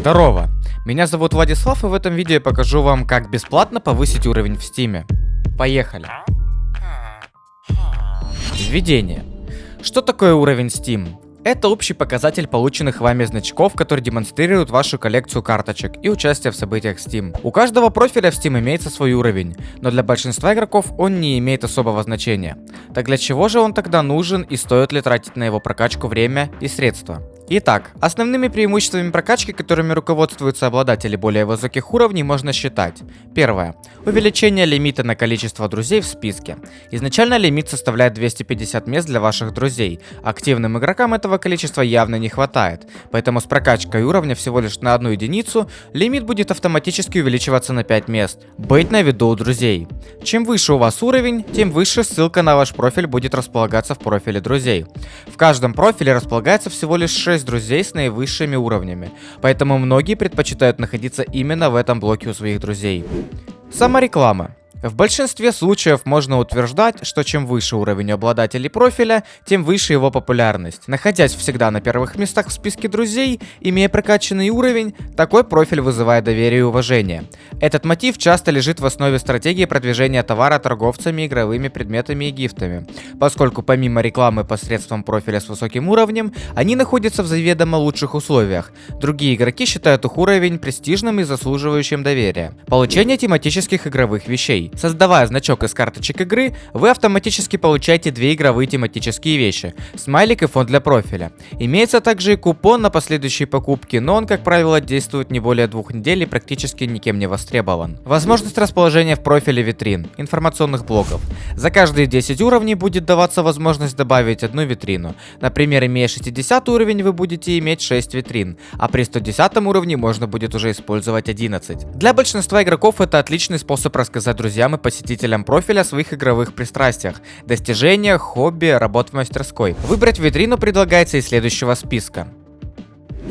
Здорово! Меня зовут Владислав, и в этом видео я покажу вам, как бесплатно повысить уровень в стиме. Поехали! Введение. Что такое уровень Steam? Это общий показатель полученных вами значков, который демонстрирует вашу коллекцию карточек и участие в событиях Steam. У каждого профиля в Steam имеется свой уровень, но для большинства игроков он не имеет особого значения. Так для чего же он тогда нужен и стоит ли тратить на его прокачку время и средства? Итак, основными преимуществами прокачки, которыми руководствуются обладатели более высоких уровней, можно считать. Первое. Увеличение лимита на количество друзей в списке. Изначально лимит составляет 250 мест для ваших друзей. Активным игрокам этого количества явно не хватает, поэтому с прокачкой уровня всего лишь на одну единицу, лимит будет автоматически увеличиваться на 5 мест. Быть на виду у друзей. Чем выше у вас уровень, тем выше ссылка на ваш профиль будет располагаться в профиле друзей. В каждом профиле располагается всего лишь 6 6 друзей с наивысшими уровнями, поэтому многие предпочитают находиться именно в этом блоке у своих друзей. Самореклама. В большинстве случаев можно утверждать, что чем выше уровень обладателей профиля, тем выше его популярность. Находясь всегда на первых местах в списке друзей, имея прокачанный уровень, такой профиль вызывает доверие и уважение. Этот мотив часто лежит в основе стратегии продвижения товара торговцами игровыми предметами и гифтами, поскольку помимо рекламы посредством профиля с высоким уровнем, они находятся в заведомо лучших условиях. Другие игроки считают их уровень престижным и заслуживающим доверия. Получение тематических игровых вещей. Создавая значок из карточек игры, вы автоматически получаете две игровые тематические вещи – смайлик и фон для профиля. Имеется также и купон на последующие покупки, но он, как правило, действует не более двух недель и практически никем не востребован. Возможность расположения в профиле витрин, информационных блоков. За каждые 10 уровней будет даваться возможность добавить одну витрину. Например, имея 60 уровень, вы будете иметь 6 витрин, а при 110 уровне можно будет уже использовать 11. Для большинства игроков это отличный способ рассказать друзьям друзьям и посетителям профиля о своих игровых пристрастиях, достижениях, хобби, работ в мастерской. Выбрать витрину предлагается из следующего списка.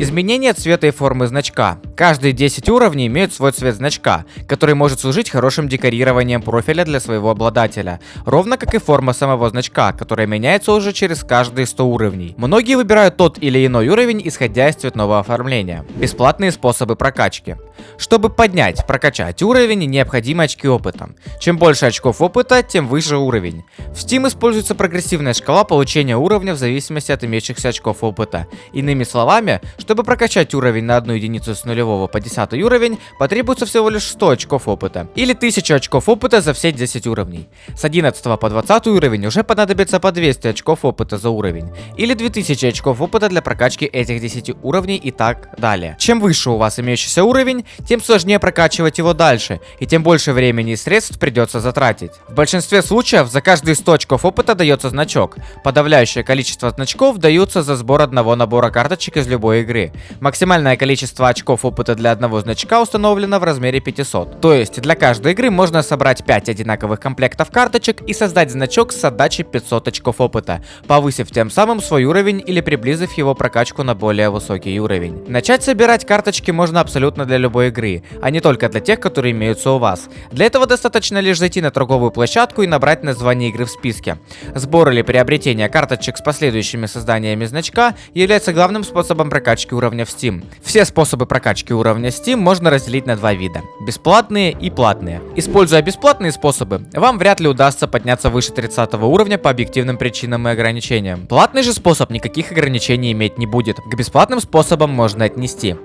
Изменение цвета и формы значка. Каждые 10 уровней имеют свой цвет значка, который может служить хорошим декорированием профиля для своего обладателя, ровно как и форма самого значка, которая меняется уже через каждые 100 уровней. Многие выбирают тот или иной уровень, исходя из цветного оформления. Бесплатные способы прокачки. Чтобы поднять, прокачать уровень, необходимы очки опыта. Чем больше очков опыта, тем выше уровень. В Steam используется прогрессивная шкала получения уровня в зависимости от имеющихся очков опыта. Иными словами, чтобы прокачать уровень на одну единицу с нулевого по 10 уровень, потребуется всего лишь 100 очков опыта. Или 1000 очков опыта за все 10 уровней. С 11 по 20 уровень уже понадобится по 200 очков опыта за уровень. Или 2000 очков опыта для прокачки этих 10 уровней и так далее. Чем выше у вас имеющийся уровень, тем сложнее прокачивать его дальше, и тем больше времени и средств придется затратить. В большинстве случаев за каждые 100 очков опыта дается значок. Подавляющее количество значков даются за сбор одного набора карточек из любой игры. Максимальное количество очков опыта для одного значка установлено в размере 500. То есть для каждой игры можно собрать 5 одинаковых комплектов карточек и создать значок с отдачей 500 очков опыта, повысив тем самым свой уровень или приблизив его прокачку на более высокий уровень. Начать собирать карточки можно абсолютно для любой игры, а не только для тех, которые имеются у вас. Для этого достаточно лишь зайти на торговую площадку и набрать название игры в списке. Сбор или приобретение карточек с последующими созданиями значка является главным способом прокачки уровня в Steam. Все способы прокачки уровня Steam можно разделить на два вида. Бесплатные и платные. Используя бесплатные способы, вам вряд ли удастся подняться выше 30 уровня по объективным причинам и ограничениям. Платный же способ никаких ограничений иметь не будет. К бесплатным способам можно отнести.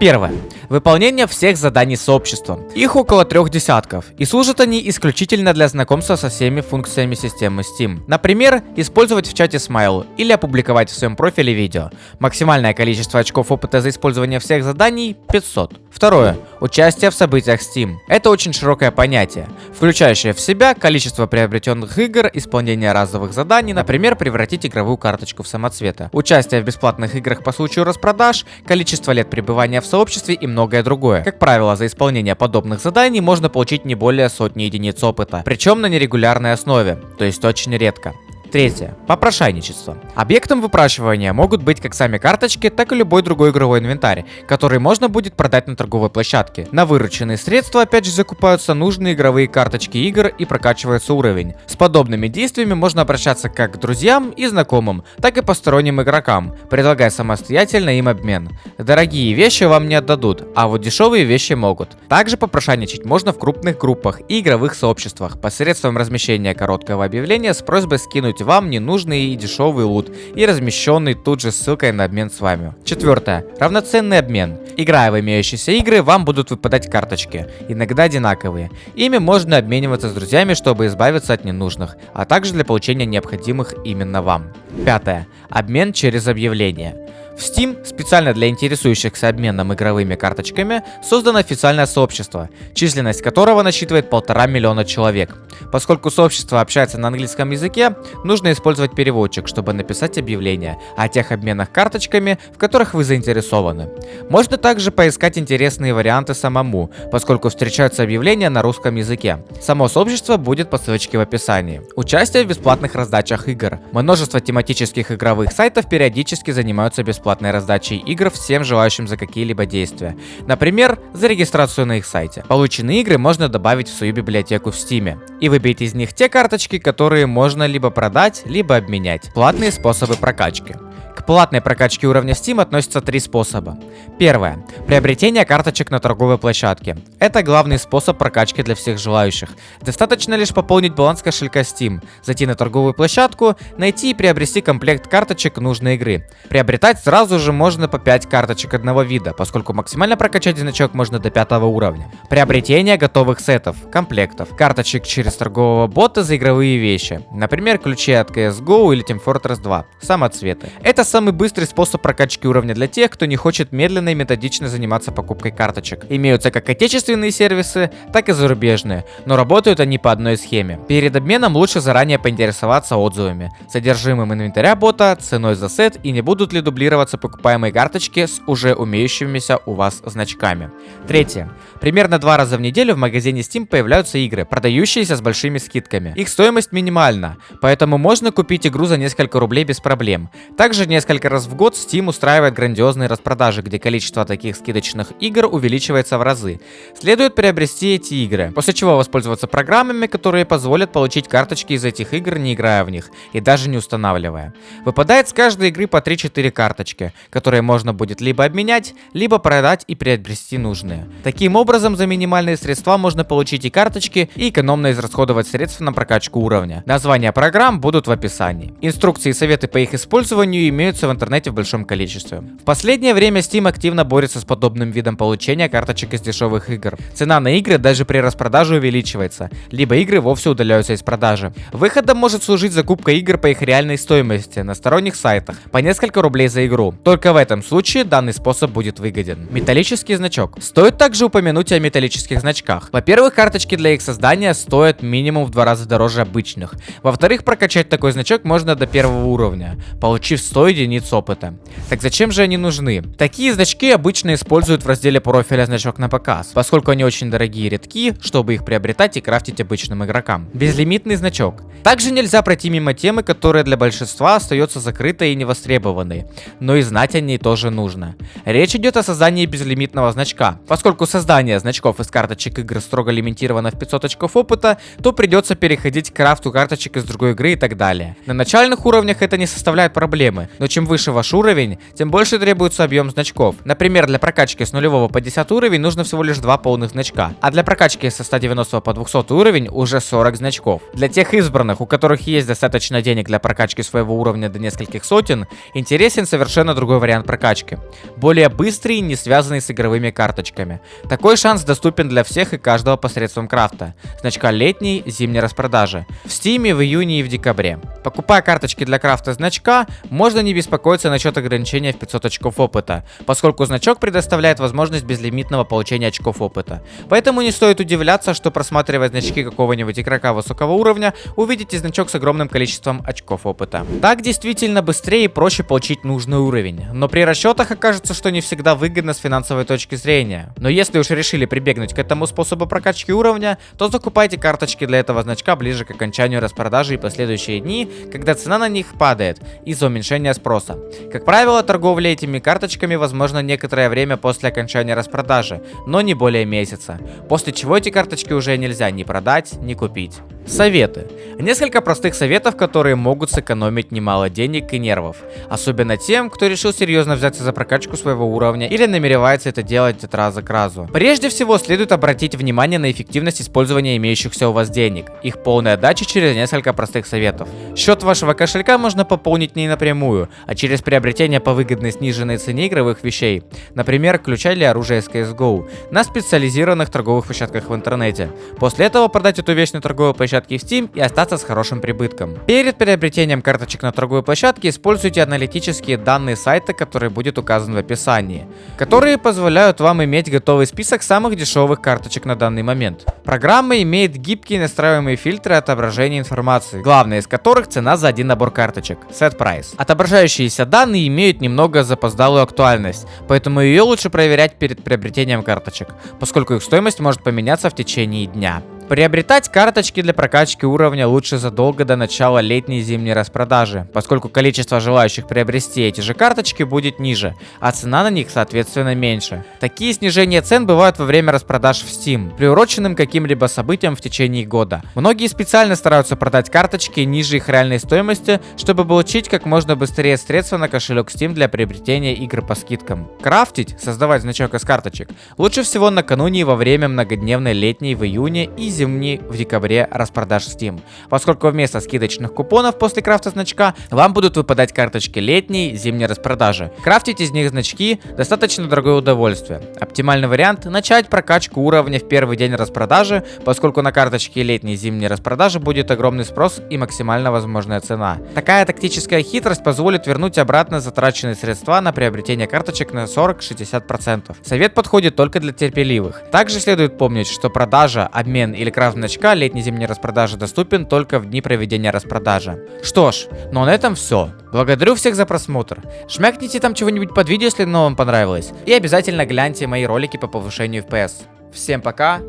Первое. Выполнение всех заданий сообщества. Их около трех десятков, и служат они исключительно для знакомства со всеми функциями системы Steam. Например, использовать в чате смайл или опубликовать в своем профиле видео. Максимальное количество очков опыта за использование всех заданий 500. Второе. Участие в событиях Steam. Это очень широкое понятие, включающее в себя количество приобретенных игр, исполнение разовых заданий, например, превратить игровую карточку в самоцвета, участие в бесплатных играх по случаю распродаж, количество лет пребывания в сообществе и многое другое. Как правило, за исполнение подобных заданий можно получить не более сотни единиц опыта, причем на нерегулярной основе, то есть очень редко. Третье. Попрошайничество. Объектом выпрашивания могут быть как сами карточки, так и любой другой игровой инвентарь, который можно будет продать на торговой площадке. На вырученные средства опять же закупаются нужные игровые карточки игр и прокачивается уровень. С подобными действиями можно обращаться как к друзьям и знакомым, так и посторонним игрокам, предлагая самостоятельно им обмен. Дорогие вещи вам не отдадут, а вот дешевые вещи могут. Также попрошайничать можно в крупных группах и игровых сообществах посредством размещения короткого объявления с просьбой скинуть скинуть вам ненужный и дешевый лут и размещенный тут же ссылкой на обмен с вами. Четвертое. Равноценный обмен. Играя в имеющиеся игры, вам будут выпадать карточки, иногда одинаковые. Ими можно обмениваться с друзьями, чтобы избавиться от ненужных, а также для получения необходимых именно вам. Пятое. Обмен через объявление. В Steam специально для интересующихся обменом игровыми карточками создано официальное сообщество, численность которого насчитывает полтора миллиона человек. Поскольку сообщество общается на английском языке, нужно использовать переводчик, чтобы написать объявление о тех обменах карточками, в которых вы заинтересованы. Можно также поискать интересные варианты самому, поскольку встречаются объявления на русском языке. Само сообщество будет по ссылочке в описании. Участие в бесплатных раздачах игр. Множество тематических игровых сайтов периодически занимаются бесплатно бесплатной раздачей игр всем желающим за какие-либо действия. Например, за регистрацию на их сайте. Полученные игры можно добавить в свою библиотеку в Steam и выбить из них те карточки, которые можно либо продать, либо обменять. Платные способы прокачки. К платной прокачке уровня Steam относятся три способа. Первое. Приобретение карточек на торговой площадке. Это главный способ прокачки для всех желающих. Достаточно лишь пополнить баланс кошелька Steam, зайти на торговую площадку, найти и приобрести комплект карточек нужной игры. Приобретать сразу же можно по 5 карточек одного вида, поскольку максимально прокачать значок можно до 5 уровня. Приобретение готовых сетов, комплектов, карточек через торгового бота за игровые вещи. Например, ключи от CSGO или Team Fortress 2, самоцветы. Это самый быстрый способ прокачки уровня для тех, кто не хочет медленно и методично заниматься покупкой карточек. Имеются как отечественные сервисы, так и зарубежные, но работают они по одной схеме. Перед обменом лучше заранее поинтересоваться отзывами, содержимым инвентаря бота, ценой за сет и не будут ли дублироваться покупаемые карточки с уже умеющимися у вас значками. Третье. Примерно два раза в неделю в магазине Steam появляются игры, продающиеся с большими скидками. Их стоимость минимальна, поэтому можно купить игру за несколько рублей без проблем. Также несколько раз в год Steam устраивает грандиозные распродажи, где количество таких скидочных игр увеличивается в разы. Следует приобрести эти игры, после чего воспользоваться программами, которые позволят получить карточки из этих игр, не играя в них, и даже не устанавливая. Выпадает с каждой игры по 3-4 карточки, которые можно будет либо обменять, либо продать и приобрести нужные. Таким образом, за минимальные средства можно получить и карточки, и экономно израсходовать средства на прокачку уровня. Названия программ будут в описании. Инструкции и советы по их использованию имеют имеются в интернете в большом количестве. В последнее время Steam активно борется с подобным видом получения карточек из дешевых игр. Цена на игры даже при распродаже увеличивается, либо игры вовсе удаляются из продажи. Выходом может служить закупка игр по их реальной стоимости на сторонних сайтах по несколько рублей за игру. Только в этом случае данный способ будет выгоден. Металлический значок. Стоит также упомянуть о металлических значках. Во-первых, карточки для их создания стоят минимум в два раза дороже обычных. Во-вторых, прокачать такой значок можно до первого уровня, получив 100 единиц опыта. Так зачем же они нужны? Такие значки обычно используют в разделе профиля значок на показ, поскольку они очень дорогие и редки, чтобы их приобретать и крафтить обычным игрокам. Безлимитный значок. Также нельзя пройти мимо темы, которая для большинства остается закрытой и невостребованной, но и знать о ней тоже нужно. Речь идет о создании безлимитного значка. Поскольку создание значков из карточек игр строго лимитировано в 500 очков опыта, то придется переходить к крафту карточек из другой игры и так далее. На начальных уровнях это не составляет проблемы, но чем выше ваш уровень, тем больше требуется объем значков. Например, для прокачки с нулевого по 10 уровень нужно всего лишь 2 полных значка, а для прокачки со 190 по 200 уровень уже 40 значков. Для тех избранных, у которых есть достаточно денег для прокачки своего уровня до нескольких сотен, интересен совершенно другой вариант прокачки. Более быстрый, не связанный с игровыми карточками. Такой шанс доступен для всех и каждого посредством крафта. Значка летней, зимней распродажи. В стиме в июне и в декабре. Покупая карточки для крафта значка, можно не беспокоиться насчет ограничения в 500 очков опыта, поскольку значок предоставляет возможность безлимитного получения очков опыта. Поэтому не стоит удивляться, что просматривая значки какого-нибудь игрока высокого уровня, увидите значок с огромным количеством очков опыта. Так действительно быстрее и проще получить нужный уровень, но при расчетах окажется, что не всегда выгодно с финансовой точки зрения. Но если уж решили прибегнуть к этому способу прокачки уровня, то закупайте карточки для этого значка ближе к окончанию распродажи и последующие дни, когда цена на них падает из-за уменьшения спроса. Как правило, торговля этими карточками возможно некоторое время после окончания распродажи, но не более месяца, после чего эти карточки уже нельзя ни продать, ни купить. Советы. Несколько простых советов, которые могут сэкономить немало денег и нервов. Особенно тем, кто решил серьезно взяться за прокачку своего уровня или намеревается это делать от раза к разу. Прежде всего, следует обратить внимание на эффективность использования имеющихся у вас денег. Их полная отдача через несколько простых советов. Счет вашего кошелька можно пополнить не напрямую, а через приобретение по выгодной сниженной цене игровых вещей. Например, ключа или оружия из CSGO на специализированных торговых площадках в интернете. После этого продать эту вещь на торговой площадке площадке Steam и остаться с хорошим прибытком. Перед приобретением карточек на торговой площадке используйте аналитические данные сайта, который будет указан в описании, которые позволяют вам иметь готовый список самых дешевых карточек на данный момент. Программа имеет гибкие настраиваемые фильтры отображения информации, главное из которых цена за один набор карточек – Set Price. Отображающиеся данные имеют немного запоздалую актуальность, поэтому ее лучше проверять перед приобретением карточек, поскольку их стоимость может поменяться в течение дня. Приобретать карточки для прокачки уровня лучше задолго до начала летней и зимней распродажи, поскольку количество желающих приобрести эти же карточки будет ниже, а цена на них соответственно меньше. Такие снижения цен бывают во время распродаж в Steam, приуроченным каким-либо событиям в течение года. Многие специально стараются продать карточки ниже их реальной стоимости, чтобы получить как можно быстрее средства на кошелек Steam для приобретения игр по скидкам. Крафтить, создавать значок из карточек, лучше всего накануне и во время многодневной летней в июне и зимний в декабре распродаж Steam, поскольку вместо скидочных купонов после крафта значка вам будут выпадать карточки летней, зимней распродажи. Крафтить из них значки достаточно дорогое удовольствие. Оптимальный вариант начать прокачку уровня в первый день распродажи, поскольку на карточке летней и зимней распродажи будет огромный спрос и максимально возможная цена. Такая тактическая хитрость позволит вернуть обратно затраченные средства на приобретение карточек на 40-60%. Совет подходит только для терпеливых. Также следует помнить, что продажа, обмен или крафт значка летней-зимней распродажи доступен только в дни проведения распродажи. Что ж, ну а на этом все. Благодарю всех за просмотр. Шмякните там чего-нибудь под видео, если оно вам понравилось. И обязательно гляньте мои ролики по повышению FPS. Всем пока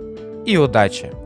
и удачи!